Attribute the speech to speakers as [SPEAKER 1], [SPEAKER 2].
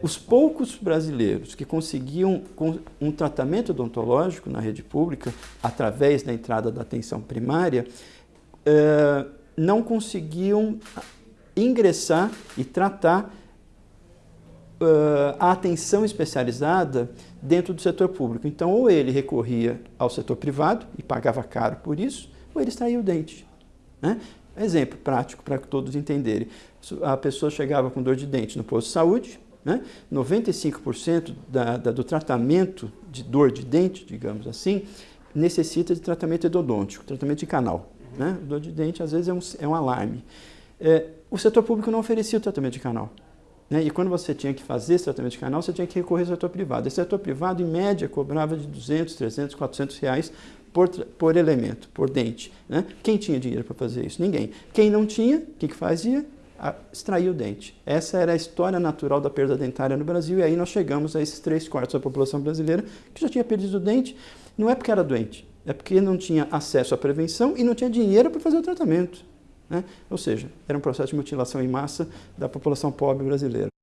[SPEAKER 1] Os poucos brasileiros que conseguiam um tratamento odontológico na rede pública, através da entrada da atenção primária, eh, não conseguiam ingressar e tratar eh, a atenção especializada dentro do setor público. Então, ou ele recorria ao setor privado e pagava caro por isso, ou ele extraía o dente. Né? Exemplo prático para todos entenderem. A pessoa chegava com dor de dente no posto de saúde, né? 95% da, da, do tratamento de dor de dente, digamos assim, necessita de tratamento endodôntico, tratamento de canal. Né? Dor de dente, às vezes, é um, é um alarme. É, o setor público não oferecia o tratamento de canal. Né? E quando você tinha que fazer esse tratamento de canal, você tinha que recorrer ao setor privado. Esse setor privado, em média, cobrava de 200, 300, 400 reais por, por elemento, por dente. Né? Quem tinha dinheiro para fazer isso? Ninguém. Quem não tinha, o que, que fazia? Extrair o dente. Essa era a história natural da perda dentária no Brasil e aí nós chegamos a esses três quartos da população brasileira que já tinha perdido o dente, não é porque era doente, é porque não tinha acesso à prevenção e não tinha dinheiro para fazer o tratamento. Né? Ou seja, era um processo de mutilação em massa da população pobre brasileira.